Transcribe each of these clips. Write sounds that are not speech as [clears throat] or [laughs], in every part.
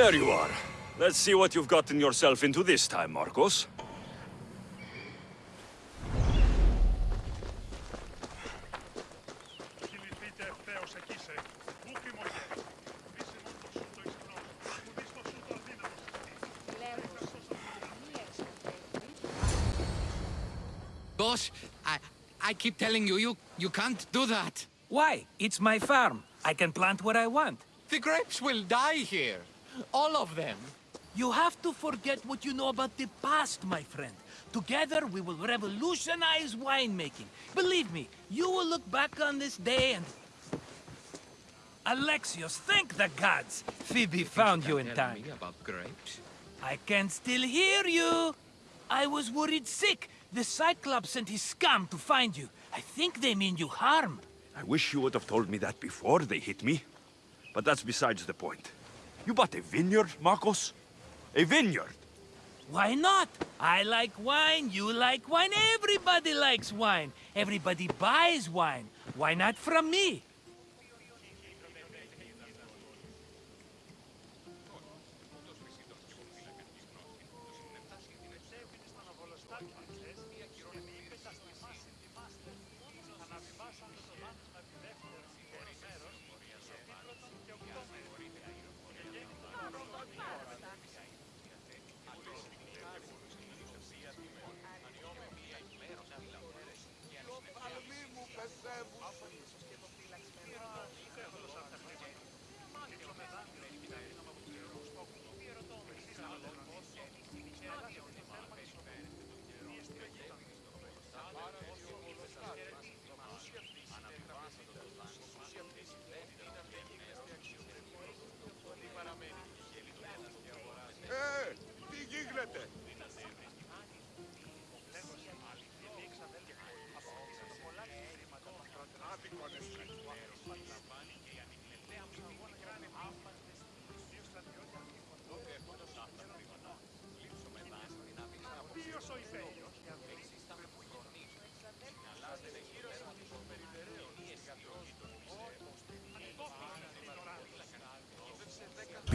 There you are. Let's see what you've gotten yourself into this time, Marcos. Boss, I, I keep telling you, you, you can't do that. Why? It's my farm. I can plant what I want. The grapes will die here. All of them. You have to forget what you know about the past, my friend. Together, we will revolutionize winemaking. Believe me, you will look back on this day and... Alexios, thank the gods! Phoebe found you in time. me about grapes. I can still hear you! I was worried sick. The Cyclops sent his scum to find you. I think they mean you harm. I wish you would have told me that before they hit me. But that's besides the point. You bought a vineyard, Marcos? A vineyard? Why not? I like wine, you like wine, everybody likes wine. Everybody buys wine. Why not from me?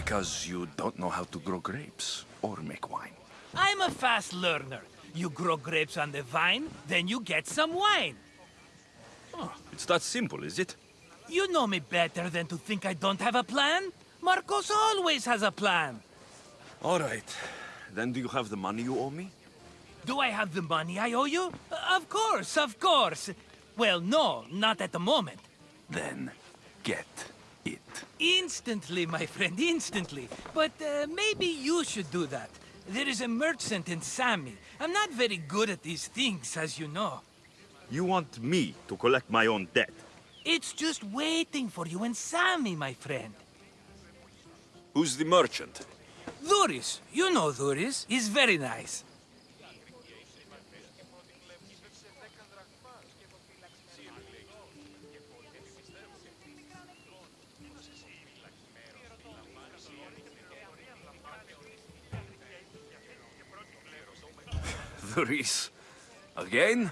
Because you don't know how to grow grapes or make wine. I'm a fast learner. You grow grapes on the vine, then you get some wine. Oh, it's that simple, is it? You know me better than to think I don't have a plan. Marcos always has a plan. All right. Then do you have the money you owe me? Do I have the money I owe you? Of course, of course. Well, no, not at the moment. Then get. Instantly, my friend, instantly. But uh, maybe you should do that. There is a merchant in Sami. I'm not very good at these things, as you know. You want me to collect my own debt? It's just waiting for you in Sami, my friend. Who's the merchant? Duris, you know Duris. He's very nice. Again?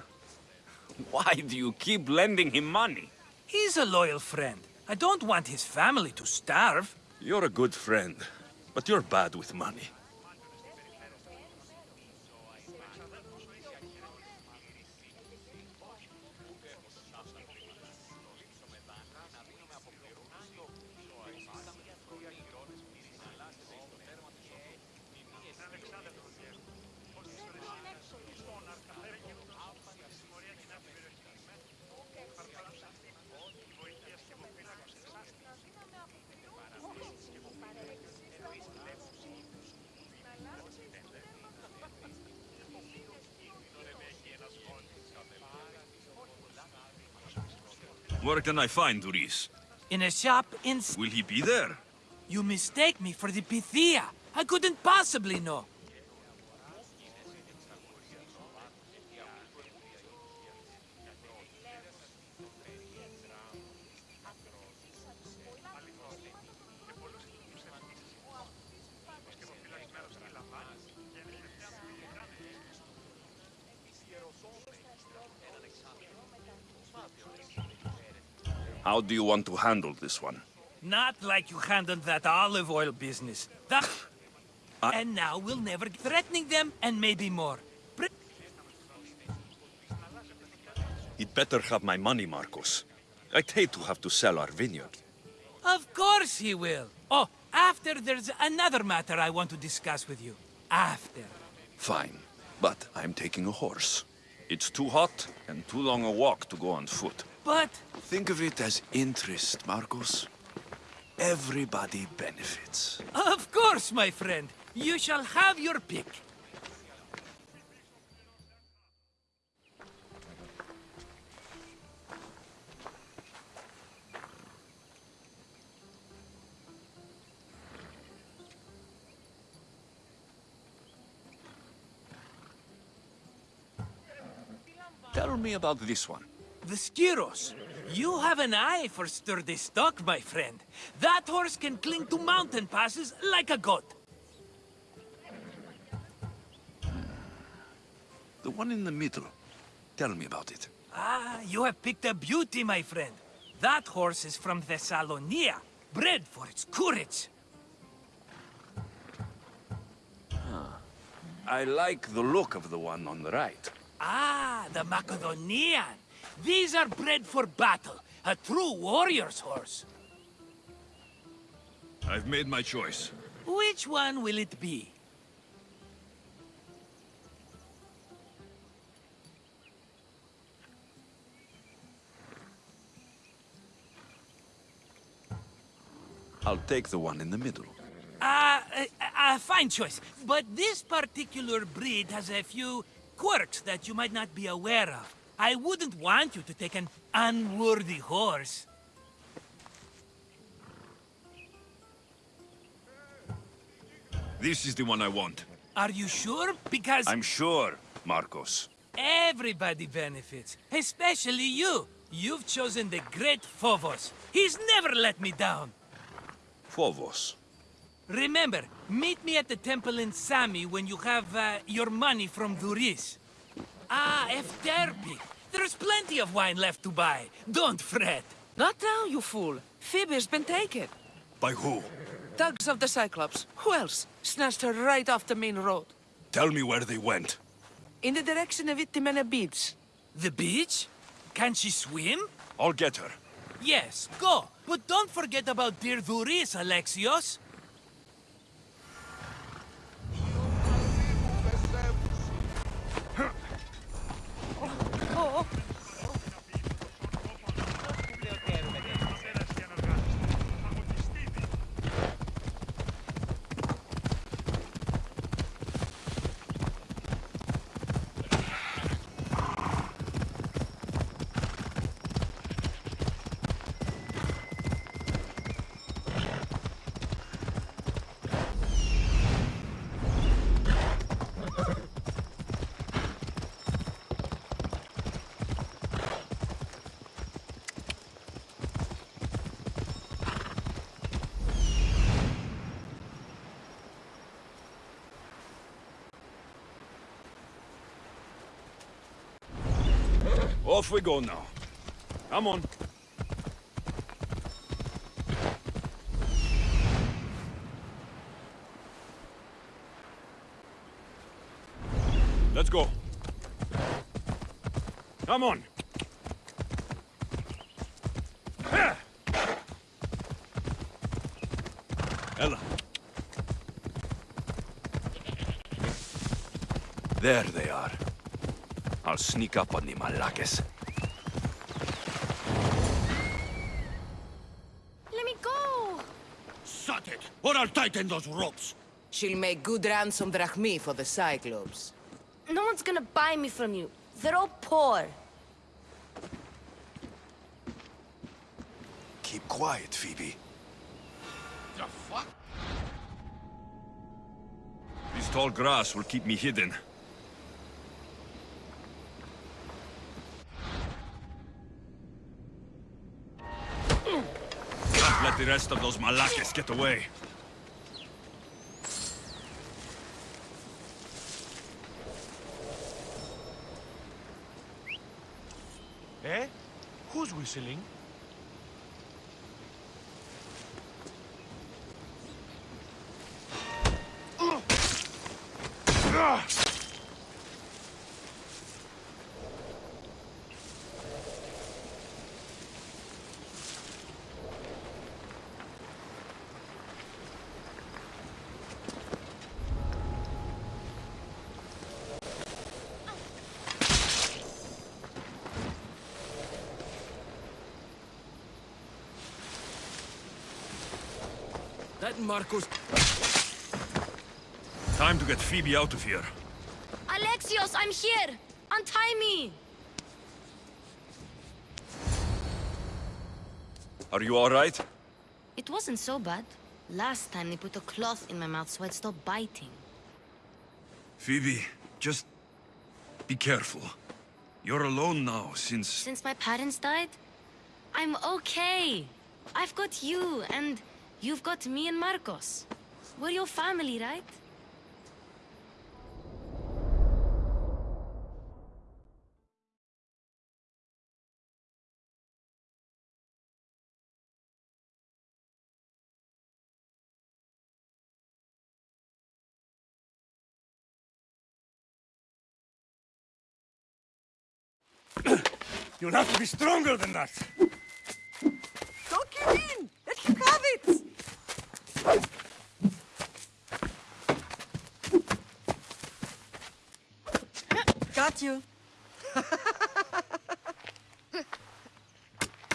Why do you keep lending him money? He's a loyal friend. I don't want his family to starve. You're a good friend, but you're bad with money. Where can I find Duris? In a shop in... Will he be there? You mistake me for the Pythia. I couldn't possibly know. How do you want to handle this one? Not like you handled that olive oil business. That... [laughs] And now we'll never... Threatening them, and maybe more. Pre- He'd better have my money, Marcos. I'd hate to have to sell our vineyard. Of course he will. Oh, after there's another matter I want to discuss with you. After. Fine, but I'm taking a horse. It's too hot and too long a walk to go on foot. But Think of it as interest, Marcos. Everybody benefits. Of course, my friend. You shall have your pick. Tell me about this one. The Skiros. You have an eye for sturdy stock, my friend. That horse can cling to mountain passes like a goat. The one in the middle. Tell me about it. Ah, you have picked a beauty, my friend. That horse is from Thessalonia, bred for its courage. I like the look of the one on the right. Ah, the Macedonian. These are bred for battle, a true warrior's horse. I've made my choice. Which one will it be? I'll take the one in the middle. Ah, a, a fine choice. But this particular breed has a few quirks that you might not be aware of. I wouldn't want you to take an unworthy horse. This is the one I want. Are you sure? Because I'm sure, Marcos. everybody benefits, especially you. You've chosen the great Phobos. He's never let me down. Phobos. Remember, meet me at the temple in Sami when you have uh, your money from Duris. Ah, Efterpi. There's plenty of wine left to buy. Don't fret. Not now, you fool. Phoebe's been taken. By who? Thugs of the Cyclops. Who else? Snatched her right off the main road. Tell me where they went. In the direction of Itimena Beach. The beach? Can she swim? I'll get her. Yes, go. But don't forget about dear Duris, Alexios. Off we go now. Come on. Let's go. Come on. Ella. There they are. I'll sneak up on the Malakes. Let me go! Shut it, or I'll tighten those ropes. She'll make good ransom drachmi for the Cyclops. No one's gonna buy me from you. They're all poor. Keep quiet, Phoebe. The fuck? This tall grass will keep me hidden. Can't let the rest of those Malakes get away. Eh? Who's whistling? That Marcos... Time to get Phoebe out of here. Alexios, I'm here! Untie me! Are you all right? It wasn't so bad. Last time they put a cloth in my mouth so I'd stop biting. Phoebe, just be careful. You're alone now since... Since my parents died, I'm okay. I've got you, and you've got me and Marcos. We're your family, right? [clears throat] You'll have to be stronger than that. Don't give in! Let him have it! [laughs] Got you.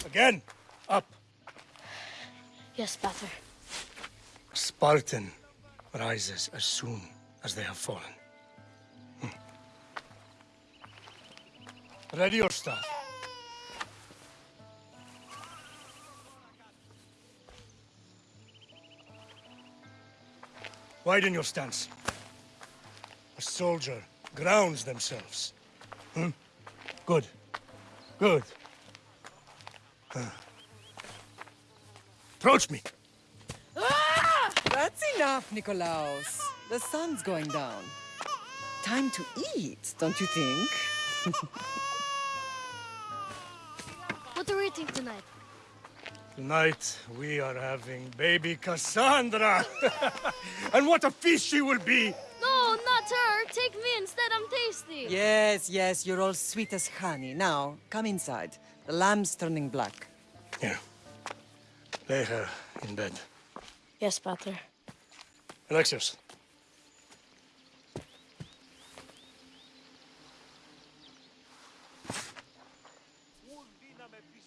Again, up. Yes, Pater. Spartan rises as soon as they have fallen. Hmm. Ready your staff. Widen your stance. A soldier grounds themselves. Hmm? Good. Good. Huh. Approach me. That's enough, Nikolaos. The sun's going down. Time to eat, don't you think? [laughs] What are we eating tonight? Tonight, we are having baby Kassandra. [laughs] and what a feast she will be! No, not her! Take me instead, I'm tasty! Yes, yes, you're all sweet as honey. Now, come inside. The lamb's turning black. Here. Lay her in bed. Yes, Pater. Alexios.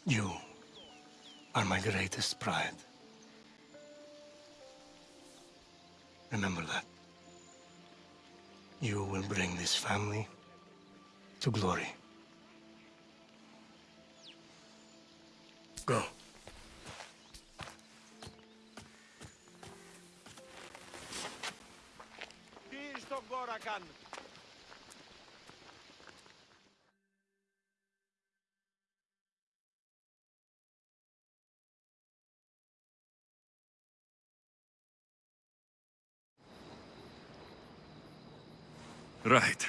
You are my greatest pride. Remember that. You will bring this family to glory. Go. Τι στον κόρα κάνουν. Right.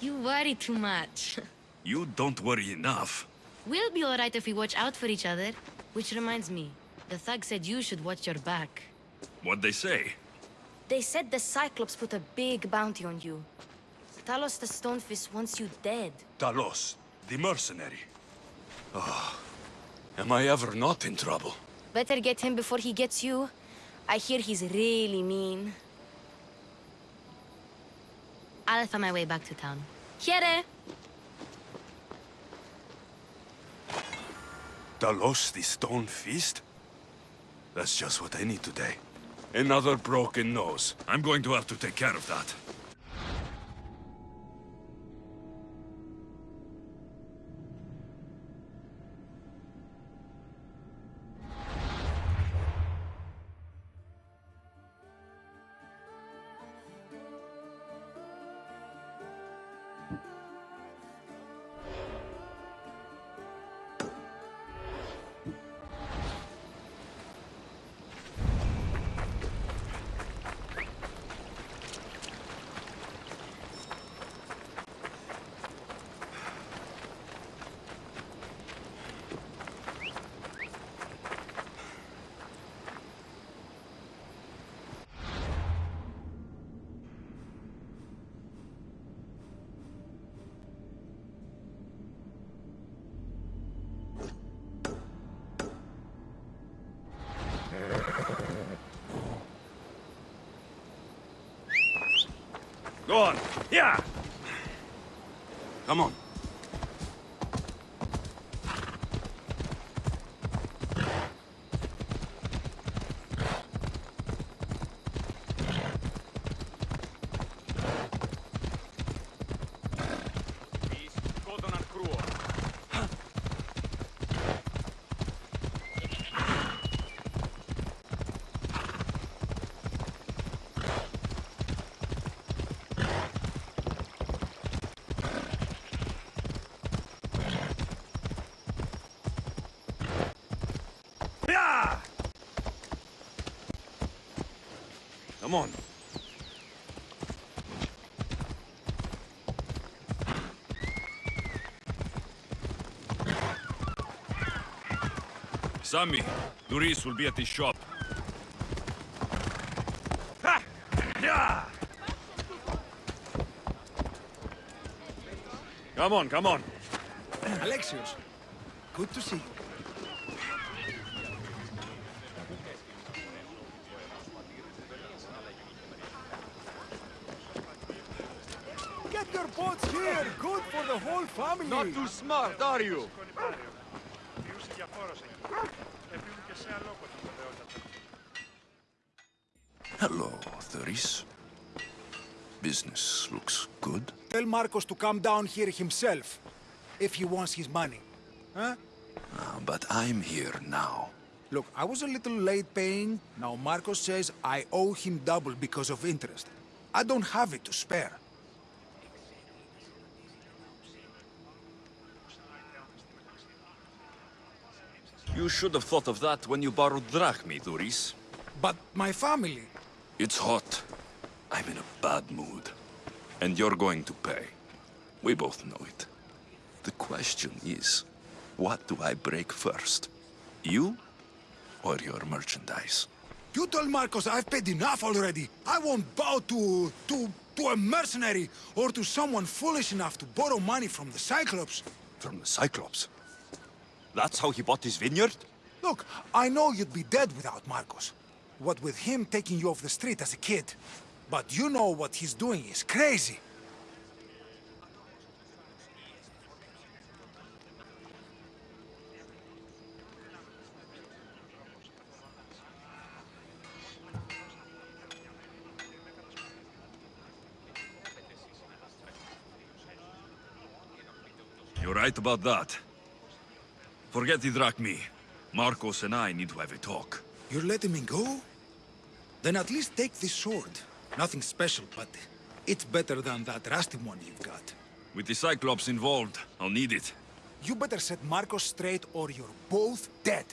You worry too much. You don't worry enough. we'll be alright if we watch out for each other. Which reminds me, the thug said you should watch your back. What'd they say? They said the Cyclops put a big bounty on you. Talos the Stonefist wants you dead. Talos, the mercenary. Oh, am I ever not in trouble? Better get him before he gets you. I hear he's really mean. I'll find my way back to town. Here! Talos, the Stonefist? That's just what I need today. Another broken nose. I'm going to have to take care of that. Go on. Yeah. Come on. Yeah. Come on. Sami, Luis will be at the shop. Ha! Yeah! Come on, come on. Alexios, good to see you. Get here! Good for the whole family! Not too smart, are you? Hello, Duris. Business looks good. Tell Marcos to come down here himself, if he wants his money. Huh? Ah, but I'm here now. Look, I was a little late paying. Now Marcos says I owe him double because of interest. I don't have it to spare. You should have thought of that when you borrowed drachmi, Duris. But my family... It's hot. I'm in a bad mood. And you're going to pay. We both know it. The question is, what do I break first? You or your merchandise? You told Marcos I've paid enough already. I won't bow to... to... to a mercenary or to someone foolish enough to borrow money from the Cyclops. From the Cyclops? That's how he bought his vineyard? Look, I know you'd be dead without Marcos. What with him taking you off the street as a kid. But you know what he's doing is crazy. You're right about that. Forget the drachmi. Marcos and I need to have a talk. You're letting me go? Then at least take this sword. Nothing special, but it's better than that rusty one you've got. With the Cyclops involved, I'll need it. You better set Marcos straight or you're both dead.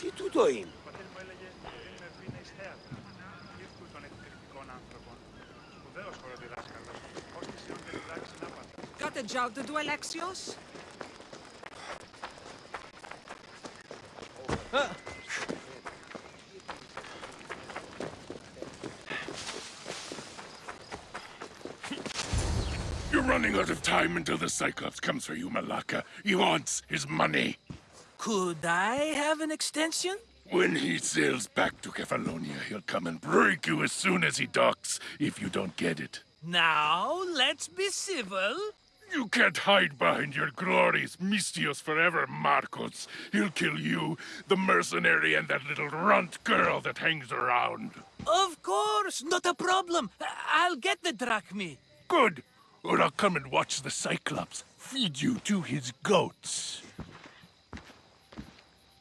Τι τούτο είναι. Alexios? You're running out of time until the Cyclops comes for you, Malaka. He wants his money. Could I have an extension? When he sails back to Kefalonia, he'll come and break you as soon as he docks, if you don't get it. Now, let's be civil. You can't hide behind your glories, Misthios forever, Marcos. He'll kill you, the mercenary, and that little runt girl that hangs around. Of course, not a problem. I- I'll get the drachmi. Good. Or I'll come and watch the Cyclops feed you to his goats.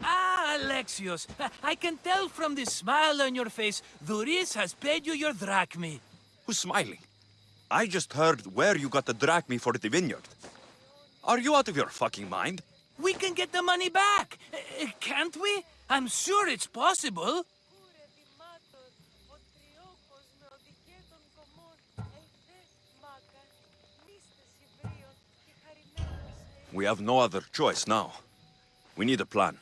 Ah, Alexios, I- I can tell from the smile on your face, Duris has paid you your drachmi. Who's smiling? I just heard where you got the drachmi for the vineyard. Are you out of your fucking mind? We can get the money back, uh, can't we? I'm sure it's possible. We have no other choice now. We need a plan.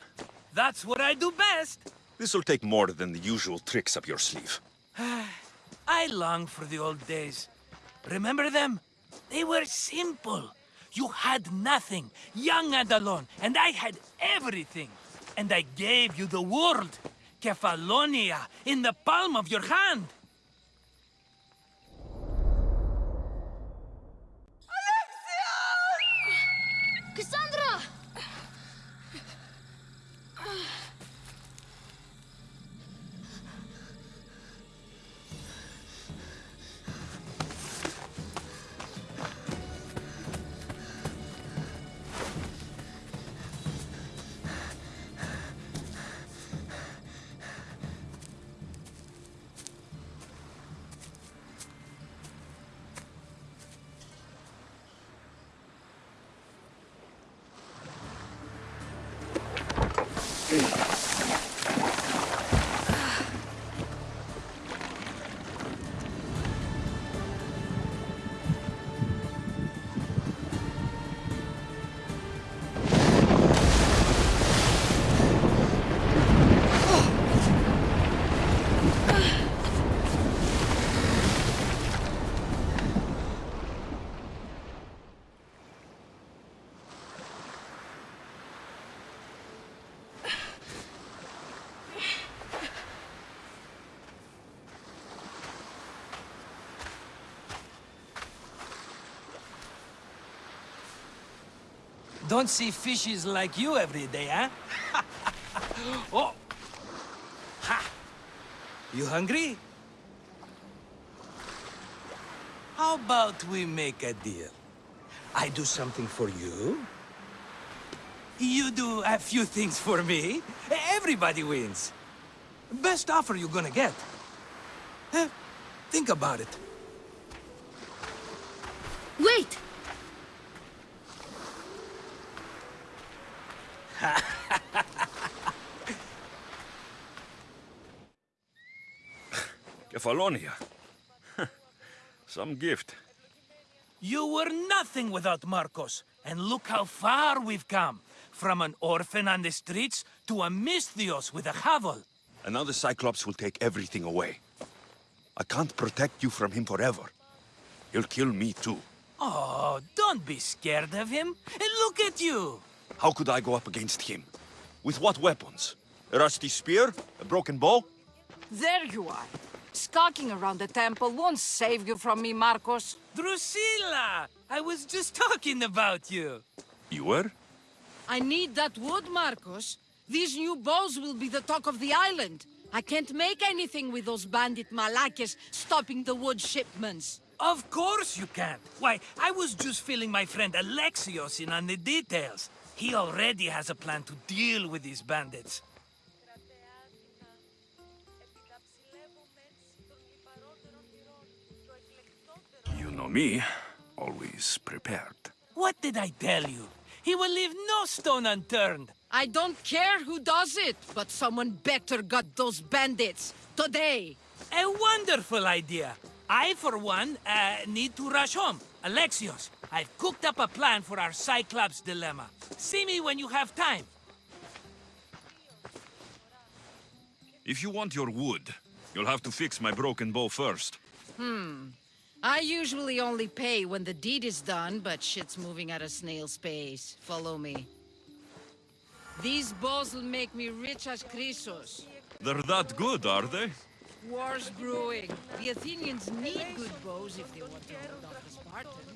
That's what I do best. This'll take more than the usual tricks up your sleeve. [sighs] I long for the old days. Remember them? They were simple. You had nothing, young and alone, and I had everything. And I gave you the world, Kefalonia, in the palm of your hand. Don't see fishes like you every day, huh? [laughs] oh! Ha! You hungry? How about we make a deal? I do something for you. You do a few things for me. Everybody wins. Best offer you're gonna get. Eh, Think about it. Wait! Kefalonia. [laughs] Some gift. You were nothing without Marcos, and look how far we've come. From an orphan on the streets to a Misthios with a Havel. And now the Cyclops will take everything away. I can't protect you from him forever. He'll kill me too. Oh, don't be scared of him. And look at you. How could I go up against him? With what weapons? A rusty spear? A broken bow? There you are. Skulking around the temple won't save you from me, Marcos. Drusilla! I was just talking about you. You were? I need that wood, Marcos. These new bows will be the talk of the island. I can't make anything with those bandit malakes stopping the wood shipments. Of course you can't. Why, I was just filling my friend Alexios in on the details. He already has a plan to deal with these bandits. Know me. Always prepared. What did I tell you? He will leave no stone unturned. I don't care who does it, but someone better got those bandits. Today. A wonderful idea. I, for one, uh, need to rush home. Alexios, I've cooked up a plan for our Cyclops dilemma. See me when you have time. If you want your wood, you'll have to fix my broken bow first. Hmm. I usually only pay when the deed is done, but shit's moving at a snail's pace. Follow me. These bows will make me rich as Chrysos. They're that good, are they? War's brewing. The Athenians need good bows if they want to hold off the